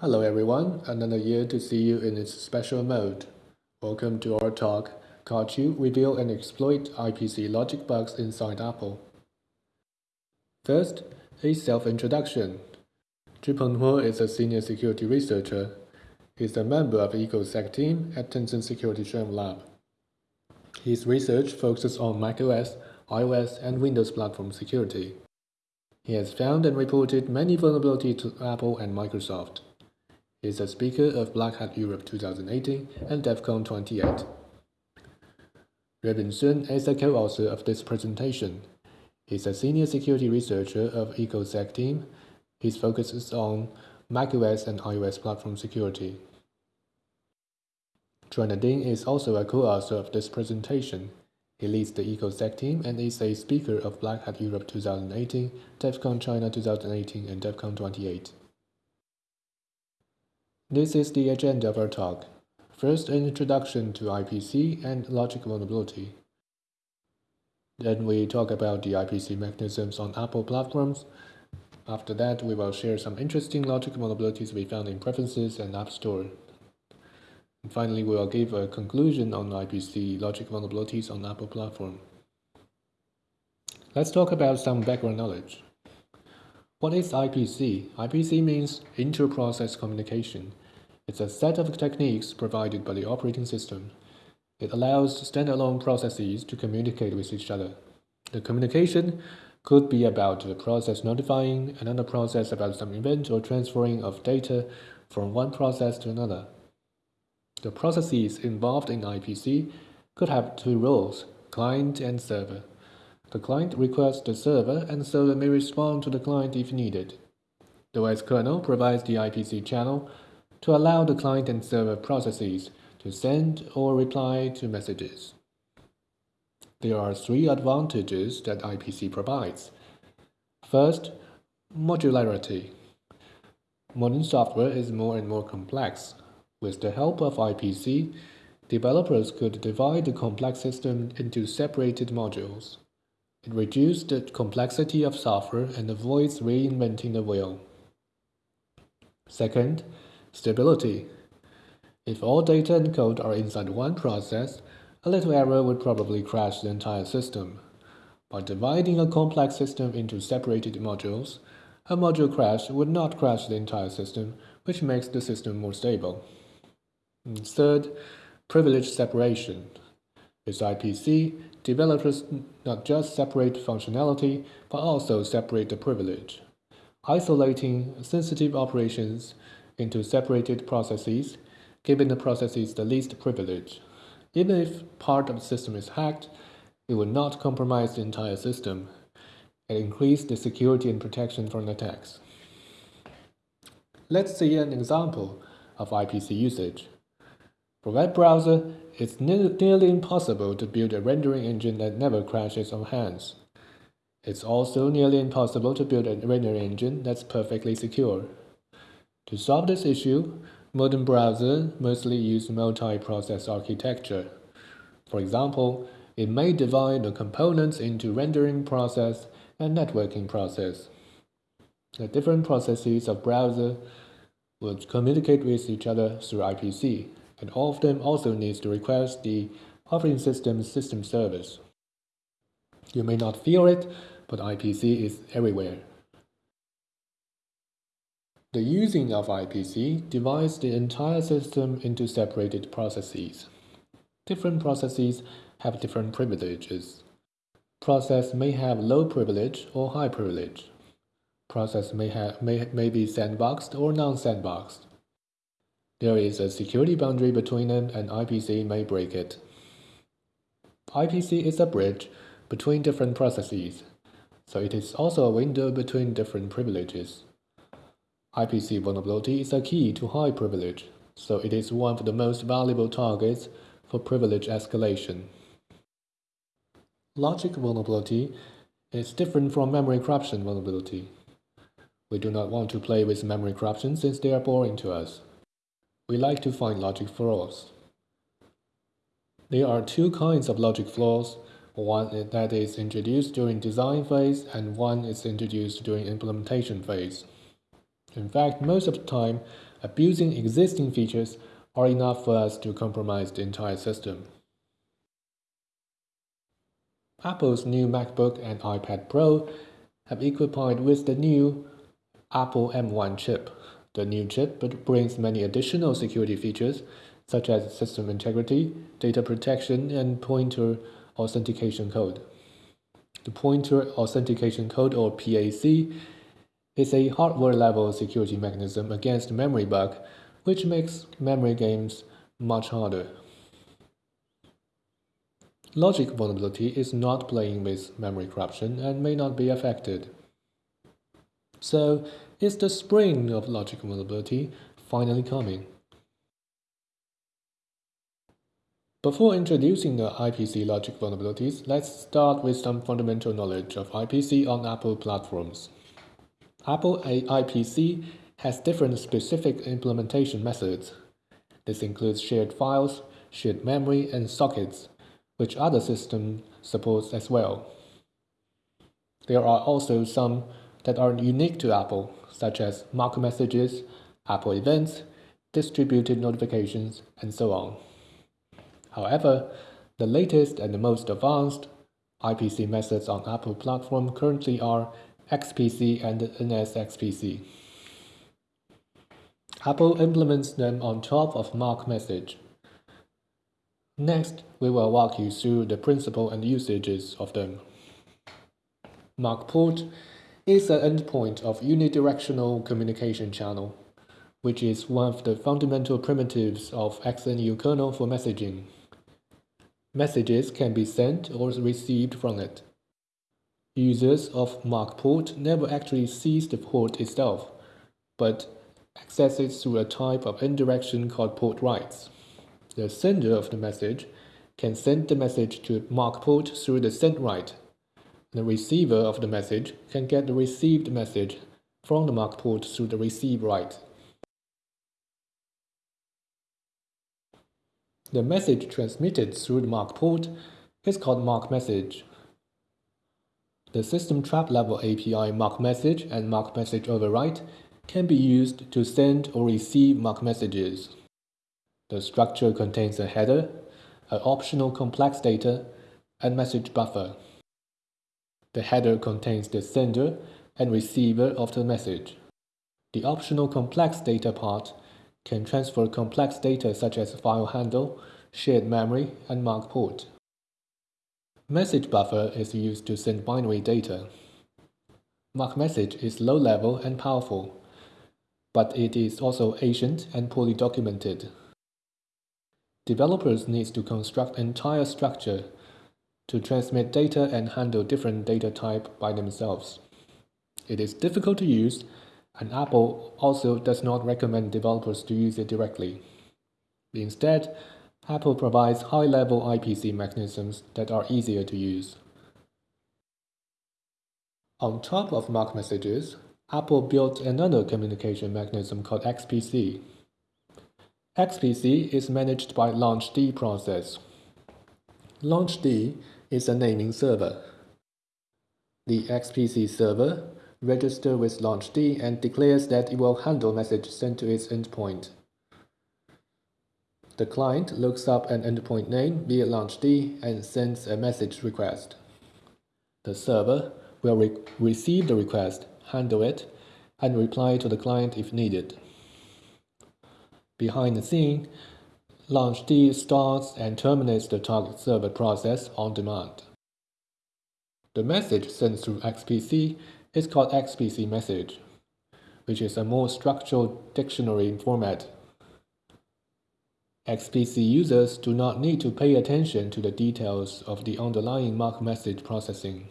Hello everyone, another year to see you in its special mode. Welcome to our talk, you Reveal and Exploit IPC Logic Bugs Inside Apple. First, a self-introduction. Zhi Penghuo is a senior security researcher. He's a member of the EcoSec team at Tencent Security Shen Lab. His research focuses on macOS, iOS, and Windows platform security. He has found and reported many vulnerabilities to Apple and Microsoft. He is a speaker of Black Hat Europe 2018 and DEF CON 28. Ruibin Sun is a co-author of this presentation. He's a senior security researcher of EcoSec team. His focus is on macOS and iOS platform security. Joanna Ding is also a co-author of this presentation. He leads the EcoSec team and is a speaker of Black Hat Europe 2018, DEF CON China 2018, and DEF CON 28. This is the agenda of our talk. First, an introduction to IPC and logic vulnerability. Then we talk about the IPC mechanisms on Apple platforms. After that, we will share some interesting logic vulnerabilities we found in preferences and App Store. And finally, we will give a conclusion on IPC logic vulnerabilities on Apple platform. Let's talk about some background knowledge. What is IPC? IPC means inter-process communication. It's a set of techniques provided by the operating system. It allows standalone processes to communicate with each other. The communication could be about the process notifying another process about some event or transferring of data from one process to another. The processes involved in IPC could have two roles, client and server. The client requests the server and the server may respond to the client if needed. The OS kernel provides the IPC channel to allow the client and server processes to send or reply to messages. There are three advantages that IPC provides. First, modularity. Modern software is more and more complex. With the help of IPC, developers could divide the complex system into separated modules. It reduces the complexity of software and avoids reinventing the wheel. Second, stability. If all data and code are inside one process, a little error would probably crash the entire system. By dividing a complex system into separated modules, a module crash would not crash the entire system, which makes the system more stable. Third, privilege separation. With IPC, developers not just separate functionality, but also separate the privilege. Isolating sensitive operations into separated processes, giving the processes the least privilege. Even if part of the system is hacked, it will not compromise the entire system and increase the security and protection from attacks. Let's see an example of IPC usage. For web browser, it's nearly impossible to build a rendering engine that never crashes on hands. It's also nearly impossible to build a rendering engine that's perfectly secure. To solve this issue, modern browsers mostly use multi-process architecture. For example, it may divide the components into rendering process and networking process. The different processes of browser would communicate with each other through IPC and all of them also needs to request the operating system system service. You may not feel it, but IPC is everywhere. The using of IPC divides the entire system into separated processes. Different processes have different privileges. Process may have low privilege or high privilege. Process may, have, may, may be sandboxed or non-sandboxed. There is a security boundary between them and IPC may break it. IPC is a bridge between different processes, so it is also a window between different privileges. IPC vulnerability is a key to high privilege, so it is one of the most valuable targets for privilege escalation. Logic vulnerability is different from memory corruption vulnerability. We do not want to play with memory corruption since they are boring to us. We like to find logic flaws. There are two kinds of logic flaws, one that is introduced during design phase and one is introduced during implementation phase. In fact, most of the time, abusing existing features are enough for us to compromise the entire system. Apple's new MacBook and iPad Pro have equipped with the new Apple M1 chip. The new chip but brings many additional security features such as system integrity, data protection, and pointer authentication code. The pointer authentication code or PAC is a hardware-level security mechanism against memory bug, which makes memory games much harder. Logic vulnerability is not playing with memory corruption and may not be affected. So, is the spring of logic vulnerability finally coming? Before introducing the IPC logic vulnerabilities, let's start with some fundamental knowledge of IPC on Apple platforms. Apple IPC has different specific implementation methods. This includes shared files, shared memory, and sockets, which other systems support as well. There are also some that are unique to Apple, such as mark messages, Apple events, distributed notifications, and so on. However, the latest and the most advanced IPC methods on Apple platform currently are XPC and NSXPC. Apple implements them on top of mark message. Next, we will walk you through the principle and usages of them. Mark port is an endpoint of unidirectional communication channel, which is one of the fundamental primitives of XNU kernel for messaging. Messages can be sent or received from it. Users of mark port never actually sees the port itself, but access it through a type of indirection called port writes. The sender of the message can send the message to mark port through the send write. The receiver of the message can get the received message from the mark port through the receive write. The message transmitted through the mark port is called mark message. The system trap level API mark message and mark message override can be used to send or receive mark messages. The structure contains a header, an optional complex data, and message buffer. The header contains the sender and receiver of the message. The optional complex data part can transfer complex data such as file handle, shared memory, and mark port. Message buffer is used to send binary data. Mark message is low level and powerful but it is also ancient and poorly documented. Developers need to construct entire structure to transmit data and handle different data type by themselves. It is difficult to use, and Apple also does not recommend developers to use it directly. Instead, Apple provides high-level IPC mechanisms that are easier to use. On top of mark messages, Apple built another communication mechanism called XPC. XPC is managed by LaunchD process. LaunchD is a naming server. The XPC server registers with LaunchD and declares that it will handle message sent to its endpoint. The client looks up an endpoint name via LaunchD and sends a message request. The server will re receive the request handle it, and reply to the client if needed. Behind the scene, LaunchD starts and terminates the target server process on demand. The message sent through XPC is called XPC message, which is a more structured dictionary format. XPC users do not need to pay attention to the details of the underlying mark message processing.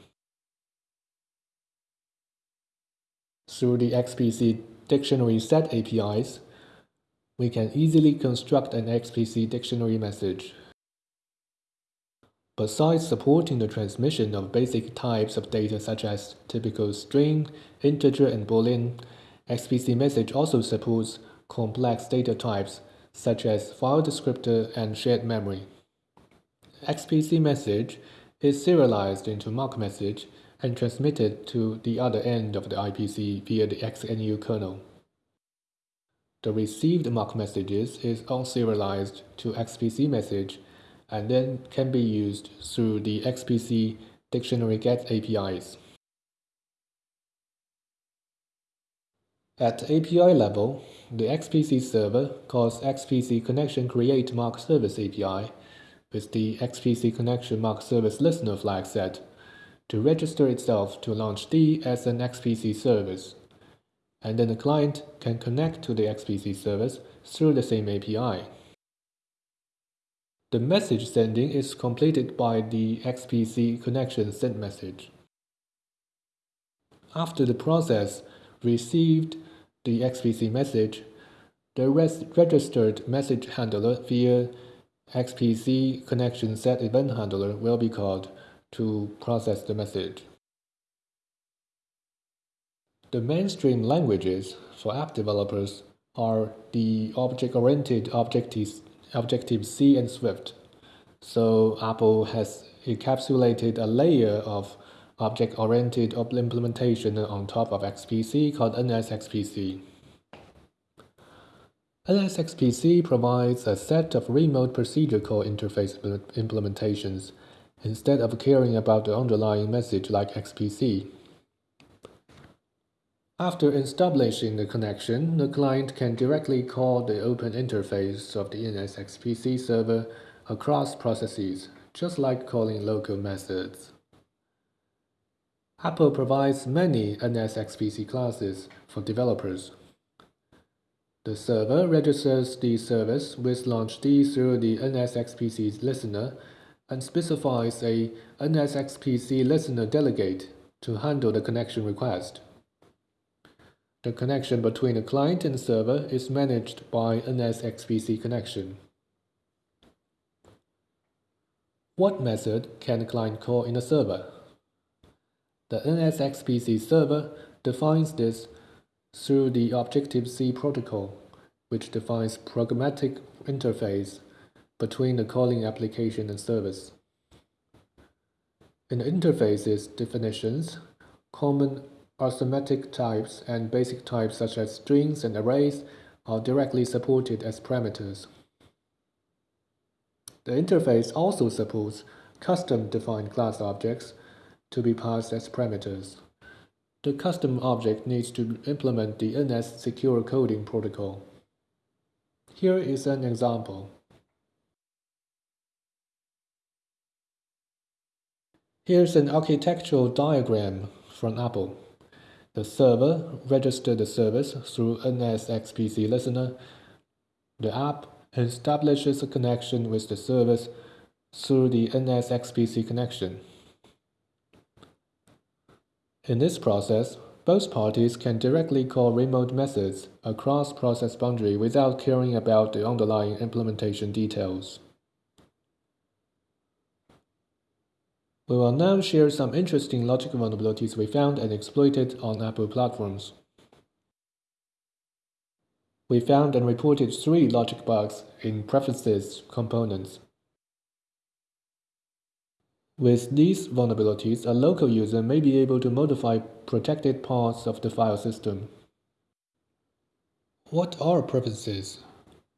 Through the XPC dictionary set APIs, we can easily construct an XPC dictionary message. Besides supporting the transmission of basic types of data such as typical string, integer, and boolean, XPC message also supports complex data types such as file descriptor and shared memory. XPC message is serialized into mark message and transmitted to the other end of the IPC via the XNU kernel. The received MAC messages is unserialized to XPC message and then can be used through the XPC dictionary get APIs. At API level, the XPC server calls XPC connection create MAC service API with the XPC connection MAC service listener flag set to register itself to launch D as an XPC service. And then the client can connect to the XPC service through the same API. The message sending is completed by the XPC connection send message. After the process received the XPC message, the registered message handler via XPC connection set event handler will be called to process the message. The mainstream languages for app developers are the object-oriented Objective, Objective-C and Swift. So Apple has encapsulated a layer of object-oriented implementation on top of XPC called NSXPC. NSXPC provides a set of remote procedure call interface implementations instead of caring about the underlying message like XPC. After establishing the connection, the client can directly call the open interface of the NSXPC server across processes, just like calling local methods. Apple provides many NSXPC classes for developers. The server registers the service with LaunchD through the NSXPC listener and specifies a NSXPC listener delegate to handle the connection request. The connection between the client and server is managed by an NSXPC connection. What method can the client call in the server? The NSXPC server defines this through the Objective-C protocol, which defines programmatic interface between the calling application and service. In the interface's definitions, common arithmetic types and basic types such as strings and arrays are directly supported as parameters. The interface also supports custom-defined class objects to be passed as parameters. The custom object needs to implement the NS Secure Coding Protocol. Here is an example. Here's an architectural diagram from Apple. The server registers the service through NSXPC listener. The app establishes a connection with the service through the NSXPC connection. In this process, both parties can directly call remote methods across process boundary without caring about the underlying implementation details. We will now share some interesting logic vulnerabilities we found and exploited on Apple platforms. We found and reported three logic bugs in preferences components. With these vulnerabilities, a local user may be able to modify protected parts of the file system. What are preferences?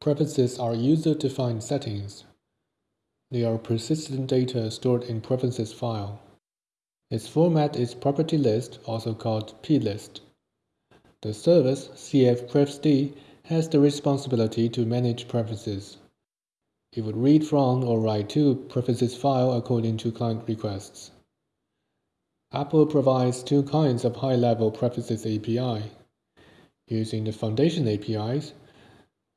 Preferences are user-defined settings. They are persistent data stored in preferences file. Its format is property list, also called plist. The service cfprefd has the responsibility to manage preferences. It would read from or write to preferences file according to client requests. Apple provides two kinds of high-level preferences API. Using the Foundation APIs,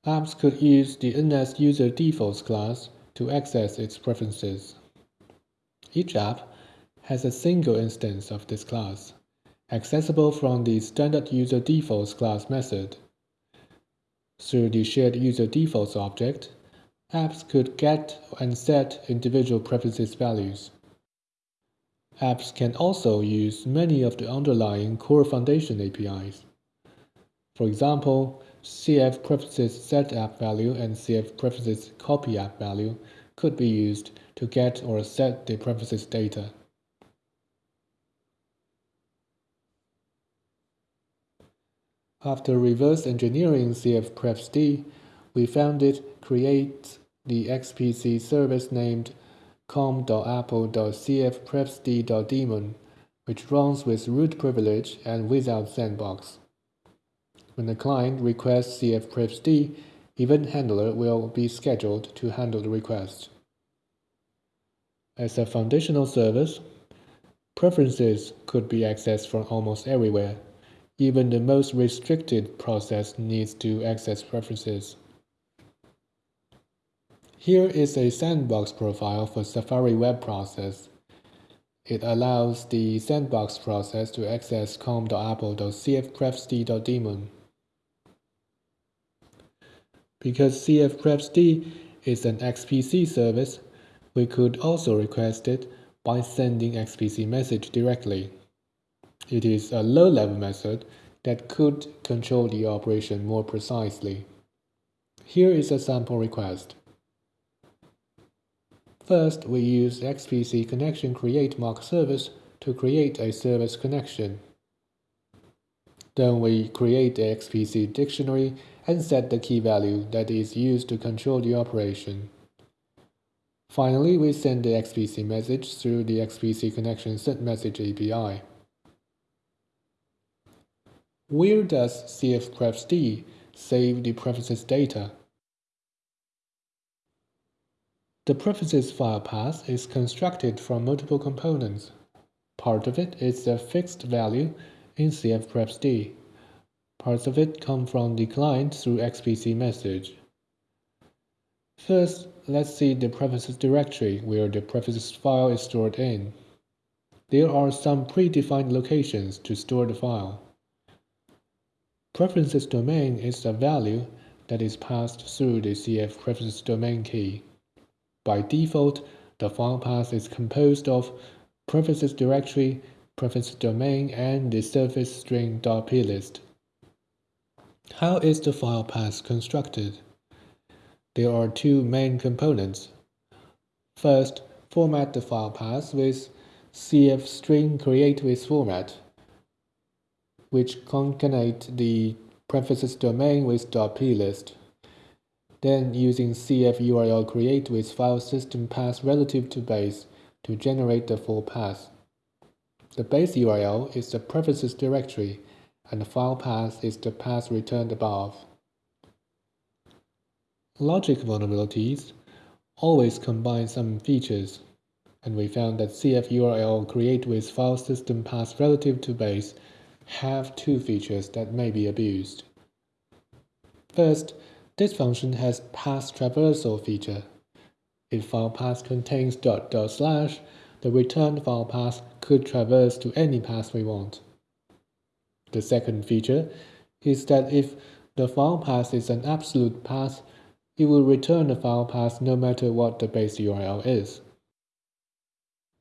apps could use the NS User Defaults class to access its preferences. Each app has a single instance of this class, accessible from the standard user defaults class method. Through the shared user defaults object, Apps could get and set individual preferences values. Apps can also use many of the underlying core foundation APIs. For example, CF preferences set app value and CF preferences copy value could be used to get or set the preferences data. After reverse engineering cfprefsd, we found it creates the XPC service named com.apple.cfprefsd.daemon, which runs with root privilege and without sandbox. When the client requests cfprefsd, Event Handler will be scheduled to handle the request. As a foundational service, preferences could be accessed from almost everywhere. Even the most restricted process needs to access preferences. Here is a sandbox profile for Safari web process. It allows the sandbox process to access com.apple.cfprefsd.daemon. Because cfprefsd is an XPC service, we could also request it by sending XPC message directly. It is a low-level method that could control the operation more precisely. Here is a sample request. First, we use XPC connection create mock service to create a service connection. Then we create the XPC dictionary and set the key value that is used to control the operation. Finally, we send the XPC message through the XPC connection send message API. Where does cfprefsd save the preferences data? The preferences file path is constructed from multiple components. Part of it is a fixed value in cfprefsd. Parts of it come from the client through XPC message. First, let's see the preferences directory where the preferences file is stored in. There are some predefined locations to store the file. Preferences domain is a value that is passed through the CF preferences domain key. By default, the file path is composed of preferences directory, preferences domain, and the service string.plist. How is the file path constructed? There are two main components. First, format the file path with cf string create with format which concatenate the preferences domain with .plist. Then using cf URL create with file system path relative to base to generate the full path. The base URL is the preferences directory and the file path is the path returned above. Logic vulnerabilities always combine some features, and we found that cf URL create with file system path relative to base have two features that may be abused. First, this function has path traversal feature. If file path contains dot dot slash, the returned file path could traverse to any path we want. The second feature is that if the file path is an absolute path, it will return the file path no matter what the base URL is.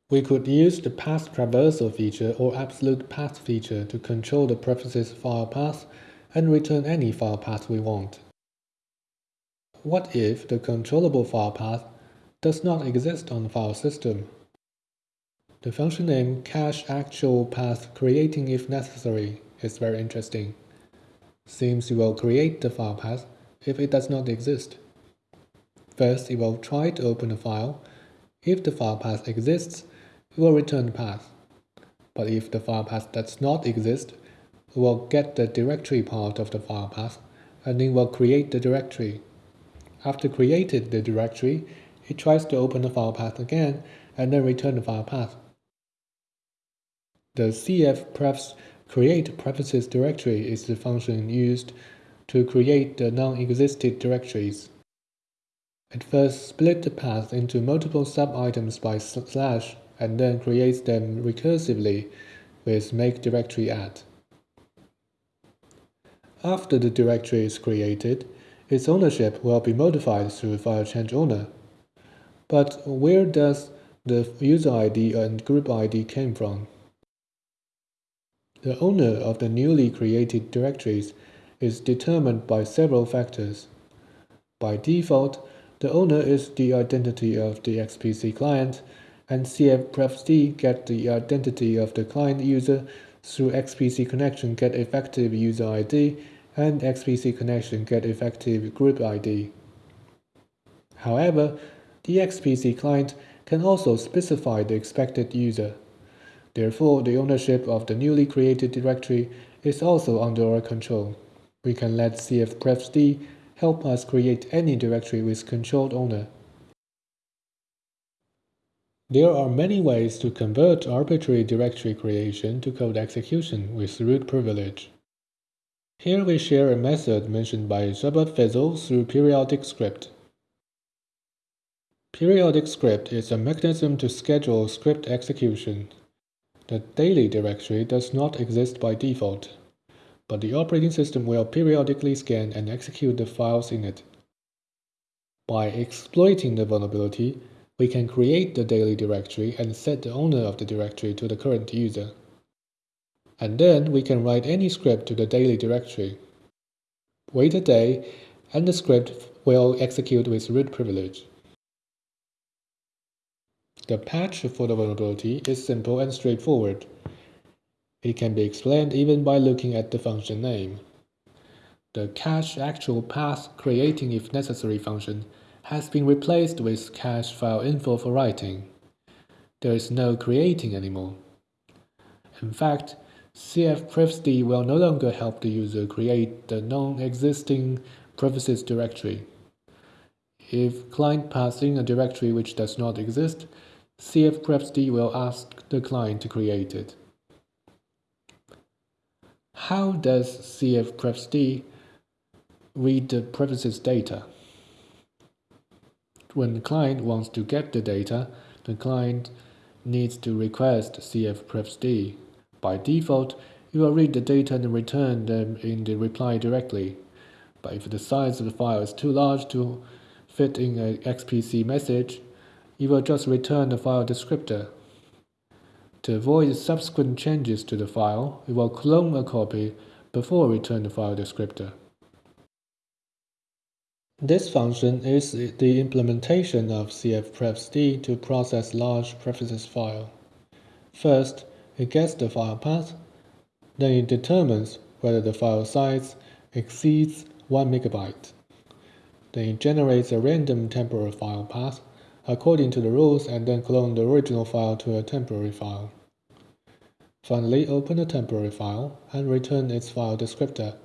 We could use the path traversal feature or absolute path feature to control the preferences file path and return any file path we want. What if the controllable file path does not exist on the file system? The function name cache actual path creating if necessary is very interesting. Seems it will create the file path if it does not exist. First, it will try to open the file. If the file path exists, it will return the path. But if the file path does not exist, it will get the directory part of the file path and then it will create the directory. After created the directory, it tries to open the file path again and then return the file path. The cf create preferences directory is the function used to create the non-existent directories. It first split the path into multiple sub-items by slash and then creates them recursively with make directory add. After the directory is created, its ownership will be modified through file change owner. But where does the user ID and group ID came from? The owner of the newly created directories is determined by several factors. By default, the owner is the identity of the XPC client and cfprefsd get the identity of the client user through XPC connection get effective user ID and XPC connection get effective group ID. However, the XPC client can also specify the expected user. Therefore, the ownership of the newly created directory is also under our control. We can let cfprefsd help us create any directory with controlled owner. There are many ways to convert arbitrary directory creation to code execution with root privilege. Here we share a method mentioned by Shepard Faisal through periodic script. Periodic script is a mechanism to schedule script execution. The daily directory does not exist by default, but the operating system will periodically scan and execute the files in it. By exploiting the vulnerability, we can create the daily directory and set the owner of the directory to the current user. And then we can write any script to the daily directory. Wait a day, and the script will execute with root privilege. The patch for the vulnerability is simple and straightforward. It can be explained even by looking at the function name. The cache actual path creating if necessary function has been replaced with cache file info for writing. There is no creating anymore. In fact, cfprefsd will no longer help the user create the non-existing prefaces directory. If client passes in a directory which does not exist, cfprefsd will ask the client to create it. How does cfprefsd read the prefaces data? When the client wants to get the data, the client needs to request cfprefsd. By default, you will read the data and return them in the reply directly. But if the size of the file is too large to fit in an XPC message, you will just return the file descriptor. To avoid subsequent changes to the file, you will clone a copy before return the file descriptor. This function is the implementation of cfprefsd to process large prefaces file. First, it gets the file path, then it determines whether the file size exceeds 1 megabyte. Then it generates a random temporary file path according to the rules and then clone the original file to a temporary file. Finally, open the temporary file and return its file descriptor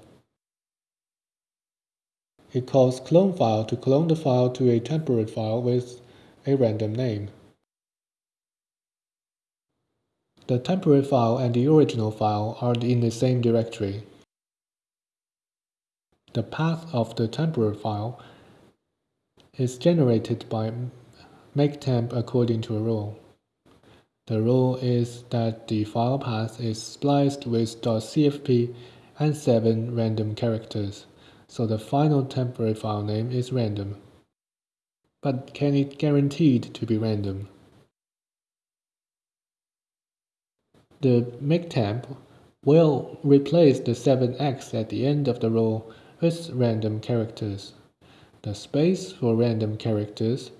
it calls clone file to clone the file to a temporary file with a random name. The temporary file and the original file are in the same directory. The path of the temporary file is generated by maketemp according to a rule. The rule is that the file path is spliced with .cfp and 7 random characters so the final temporary file name is random. But can it guaranteed to be random? The maketemp will replace the 7x at the end of the row with random characters. The space for random characters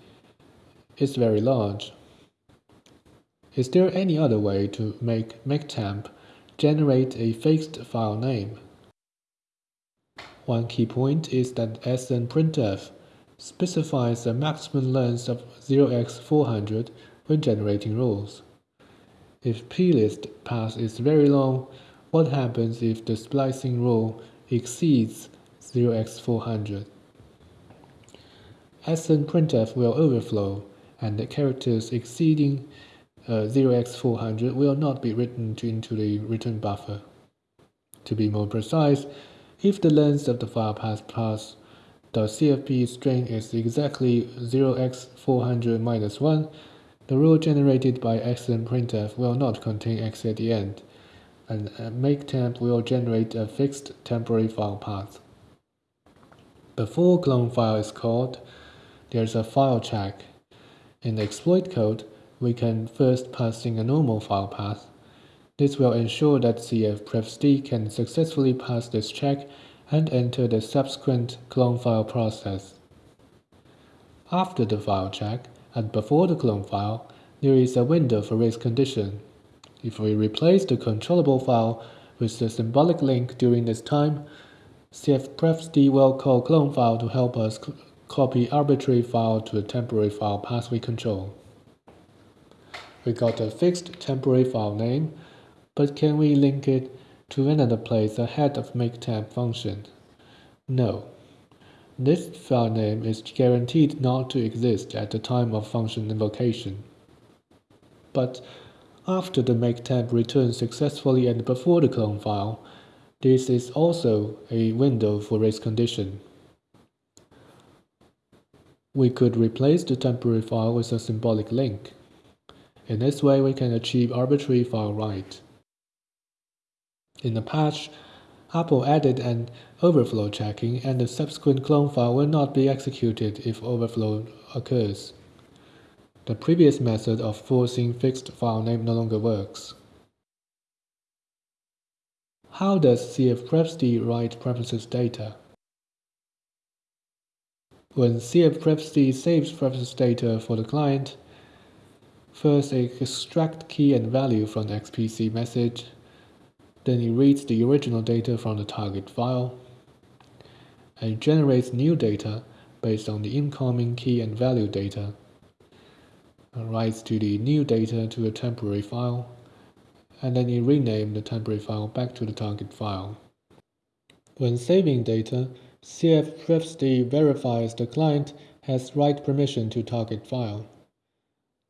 is very large. Is there any other way to make maketemp generate a fixed file name? One key point is that snprintf specifies a maximum length of 0x400 when generating rules. If plist path is very long, what happens if the splicing rule exceeds 0x400? snprintf will overflow, and the characters exceeding uh, 0x400 will not be written into the return buffer. To be more precise, if the length of the file path plus the CFP string is exactly 0x400 minus 1, the rule generated by snprintf will not contain x at the end, and maketemp will generate a fixed temporary file path. Before clone file is called, there's a file check. In the exploit code, we can first pass in a normal file path, this will ensure that cfprefsd can successfully pass this check and enter the subsequent clone file process. After the file check and before the clone file, there is a window for race condition. If we replace the controllable file with the symbolic link during this time, cfprefsd will call clone file to help us copy arbitrary file to a temporary file path we control. We got a fixed temporary file name, but can we link it to another place ahead of make maketemp function? No. This file name is guaranteed not to exist at the time of function invocation. But after the make maketemp returns successfully and before the clone file, this is also a window for race condition. We could replace the temporary file with a symbolic link. In this way, we can achieve arbitrary file write. In the patch, Apple added an overflow checking and the subsequent clone file will not be executed if overflow occurs. The previous method of forcing fixed file name no longer works. How does cfprefsd write preferences data? When cfprefsd saves preferences data for the client, first it extracts key and value from the XPC message then it reads the original data from the target file and generates new data based on the incoming key and value data. writes to the new data to a temporary file, and then it renames the temporary file back to the target file. When saving data, cfprefsd verifies the client has write permission to target file.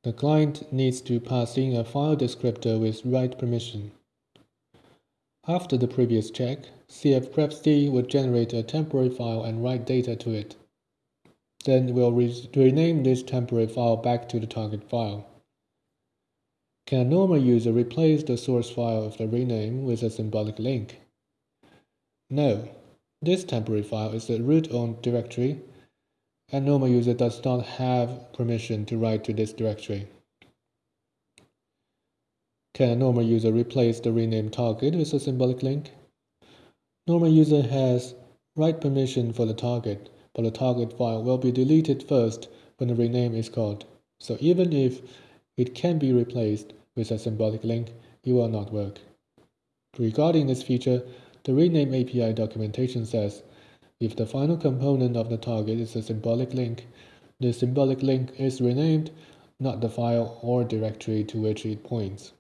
The client needs to pass in a file descriptor with write permission. After the previous check, cfprefsd would generate a temporary file and write data to it. Then we'll re rename this temporary file back to the target file. Can a normal user replace the source file of the rename with a symbolic link? No. This temporary file is the root-owned directory, and normal user does not have permission to write to this directory. Can a normal user replace the renamed target with a symbolic link? Normal user has write permission for the target, but the target file will be deleted first when the rename is called. So even if it can be replaced with a symbolic link, it will not work. Regarding this feature, the rename API documentation says, if the final component of the target is a symbolic link, the symbolic link is renamed, not the file or directory to which it points.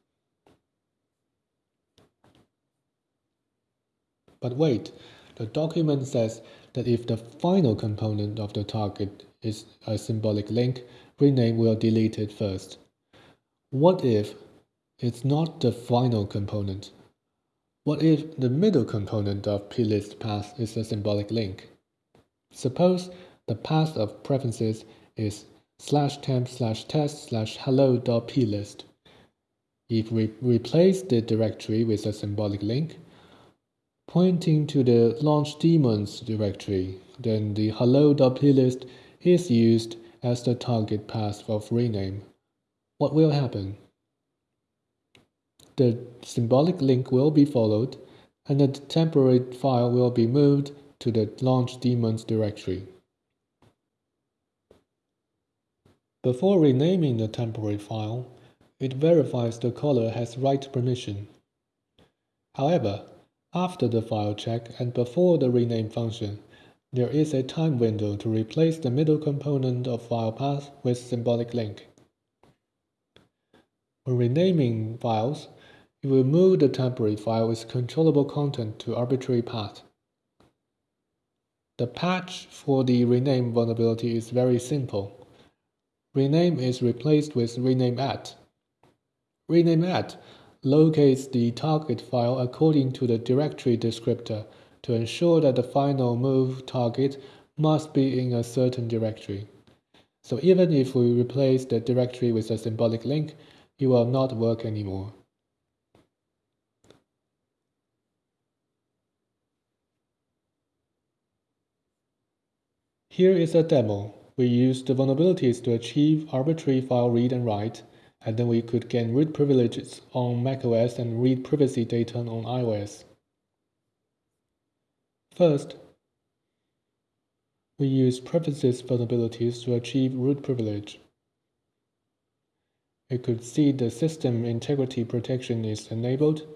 But wait, the document says that if the final component of the target is a symbolic link, rename will delete it first. What if it's not the final component? What if the middle component of plist path is a symbolic link? Suppose the path of preferences is slash temp slash test slash hello.plist. If we replace the directory with a symbolic link, pointing to the launch daemons directory, then the hello.plist is used as the target path of rename. What will happen? The symbolic link will be followed, and the temporary file will be moved to the launch daemons directory. Before renaming the temporary file, it verifies the caller has write permission. However, after the file check and before the rename function, there is a time window to replace the middle component of file path with symbolic link. When renaming files, it will move the temporary file with controllable content to arbitrary path. The patch for the rename vulnerability is very simple. Rename is replaced with rename at. Rename at locates the target file according to the directory descriptor to ensure that the final move target must be in a certain directory. So even if we replace the directory with a symbolic link, it will not work anymore. Here is a demo. We use the vulnerabilities to achieve arbitrary file read and write and then we could gain root privileges on macOS and read privacy data on iOS. First, we use preferences vulnerabilities to achieve root privilege. We could see the system integrity protection is enabled.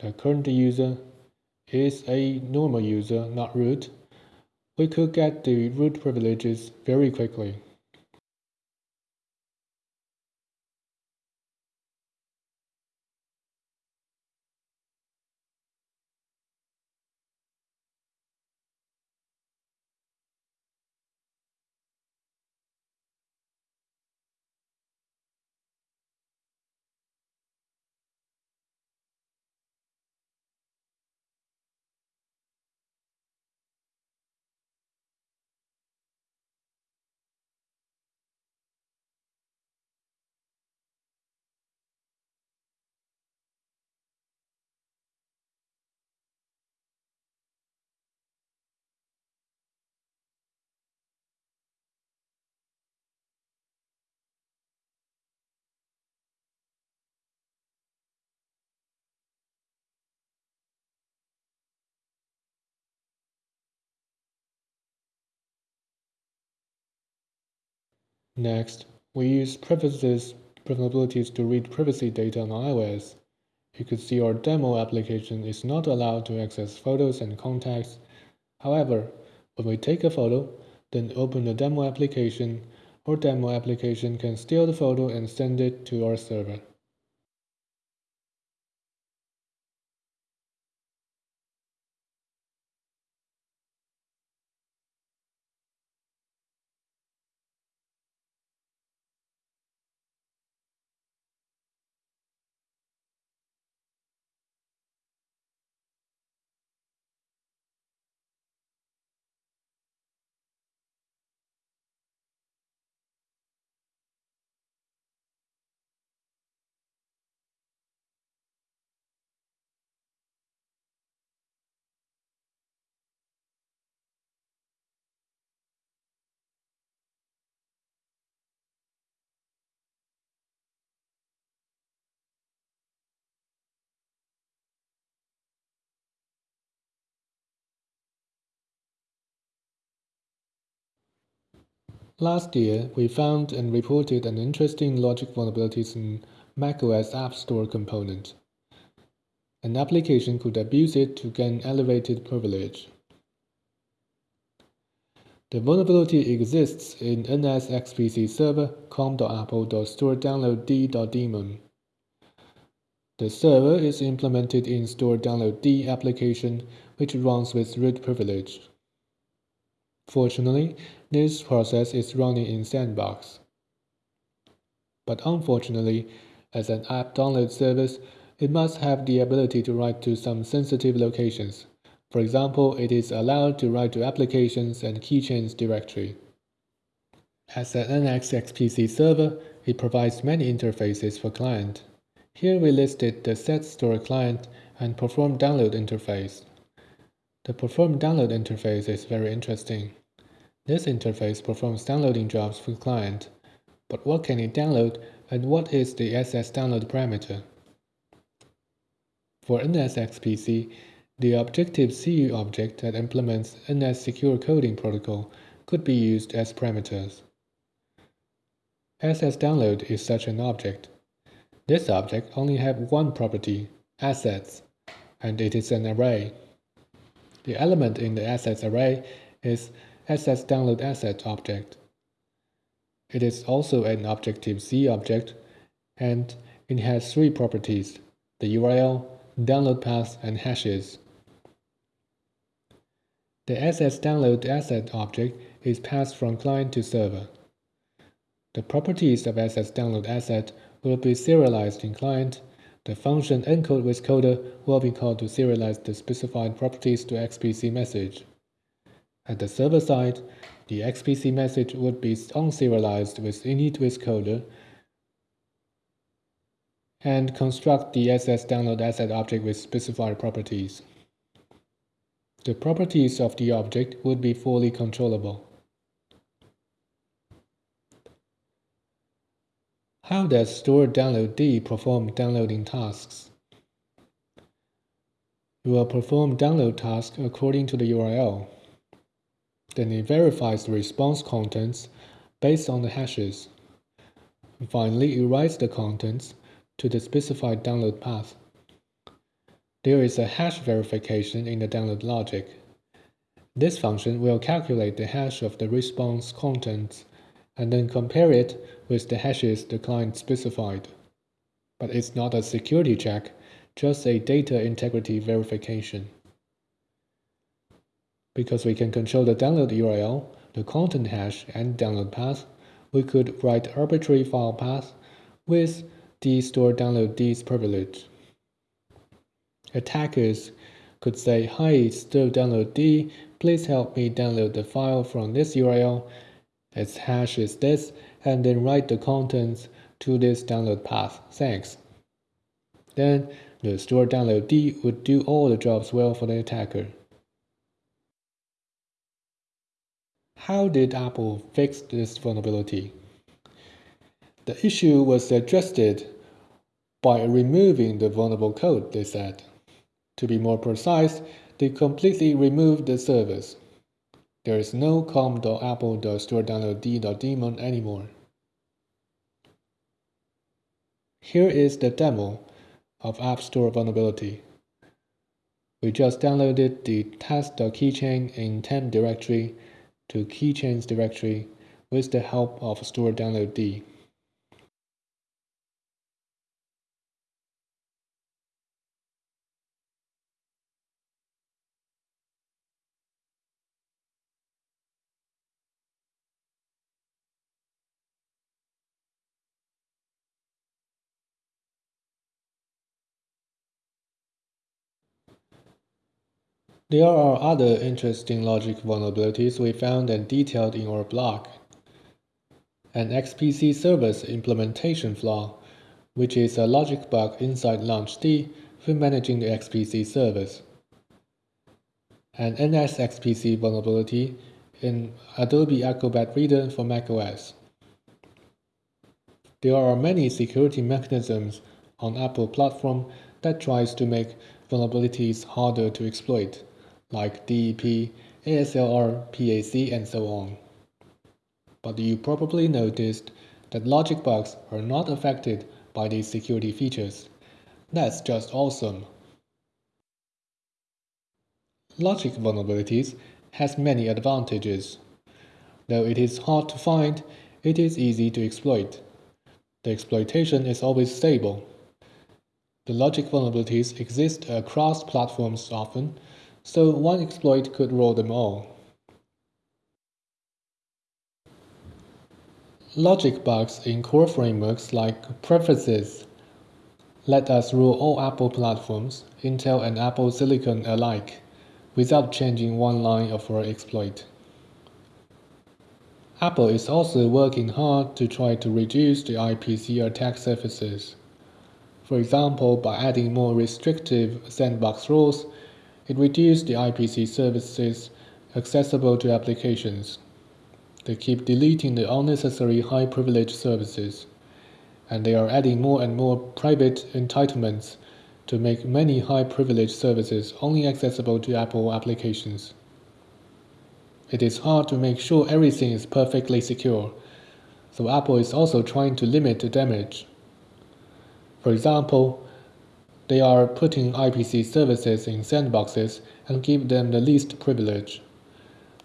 The current user is a normal user, not root. We could get the root privileges very quickly. Next, we use preferences vulnerabilities to read privacy data on iOS. You could see our demo application is not allowed to access photos and contacts. However, when we take a photo, then open the demo application, our demo application can steal the photo and send it to our server. Last year, we found and reported an interesting logic vulnerabilities in macOS App Store component. An application could abuse it to gain elevated privilege. The vulnerability exists in nsxpc server com.apple.storedownload_d.daemon. The server is implemented in store download D application, which runs with root privilege. Fortunately, this process is running in Sandbox. But unfortunately, as an app download service, it must have the ability to write to some sensitive locations. For example, it is allowed to write to applications and keychains directory. As an NSXPC server, it provides many interfaces for client. Here we listed the set store client and perform download interface. The perform download interface is very interesting. This interface performs downloading jobs for the client, but what can it download and what is the SS download parameter? For NSXPC, the Objective-C object that implements NS Secure Coding Protocol could be used as parameters. SS download is such an object. This object only has one property, assets, and it is an array. The element in the assets array is SS download asset object. It is also an Objective-C object, and it has three properties, the URL, download path, and hashes. The SS download asset object is passed from client to server. The properties of SS download asset will be serialized in client the function encode with coder will be called to serialize the specified properties to XPC message. At the server side, the XPC message would be unserialized with init with coder and construct the SS download asset object with specified properties. The properties of the object would be fully controllable. How does store download D perform downloading tasks? You will perform download task according to the URL. Then it verifies the response contents based on the hashes. Finally, it writes the contents to the specified download path. There is a hash verification in the download logic. This function will calculate the hash of the response contents and then compare it with the hashes the client specified. But it's not a security check, just a data integrity verification. Because we can control the download URL, the content hash, and download path, we could write arbitrary file path with the store download D's privilege. Attackers could say, Hi, store download D, please help me download the file from this URL. Its hash is this, and then write the contents to this download path. Thanks. Then the store download D would do all the jobs well for the attacker. How did Apple fix this vulnerability? The issue was addressed by removing the vulnerable code, they said. To be more precise, they completely removed the service. There is no com.apple.storedownload.d.daemon anymore. Here is the demo of App Store vulnerability. We just downloaded the test.keychain in temp directory to keychains directory with the help of store download D. There are other interesting logic vulnerabilities we found and detailed in our blog. An XPC service implementation flaw, which is a logic bug inside LaunchD for managing the XPC service. An NSXPC vulnerability in Adobe Acrobat Reader for macOS. There are many security mechanisms on Apple platform that tries to make vulnerabilities harder to exploit like DEP, ASLR, PAC, and so on. But you probably noticed that logic bugs are not affected by these security features. That's just awesome. Logic vulnerabilities has many advantages. Though it is hard to find, it is easy to exploit. The exploitation is always stable. The logic vulnerabilities exist across platforms often, so one exploit could rule them all. Logic bugs in core frameworks like preferences let us rule all Apple platforms, Intel and Apple Silicon alike, without changing one line of our exploit. Apple is also working hard to try to reduce the IPC attack surfaces. For example, by adding more restrictive sandbox rules it reduced the IPC services accessible to applications. They keep deleting the unnecessary high privilege services, and they are adding more and more private entitlements to make many high privilege services only accessible to Apple applications. It is hard to make sure everything is perfectly secure, so Apple is also trying to limit the damage. For example, they are putting IPC services in sandboxes and give them the least privilege.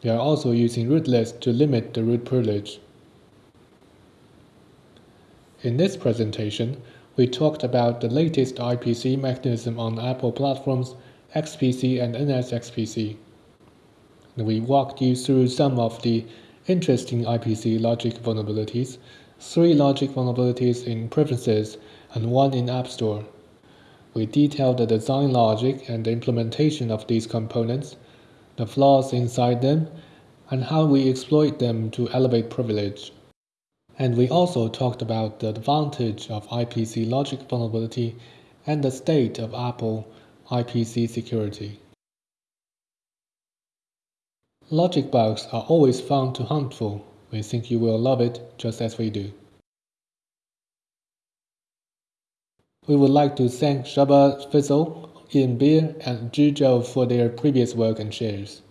They are also using rootless to limit the root privilege. In this presentation, we talked about the latest IPC mechanism on Apple platforms, XPC and NSXPC. We walked you through some of the interesting IPC logic vulnerabilities, three logic vulnerabilities in preferences, and one in App Store. We detailed the design logic and the implementation of these components, the flaws inside them, and how we exploit them to elevate privilege. And we also talked about the advantage of IPC logic vulnerability and the state of Apple IPC security. Logic bugs are always fun to hunt for. We think you will love it just as we do. We would like to thank Csaba Fitzl, Ian Beer, and Zhizhou for their previous work and shares.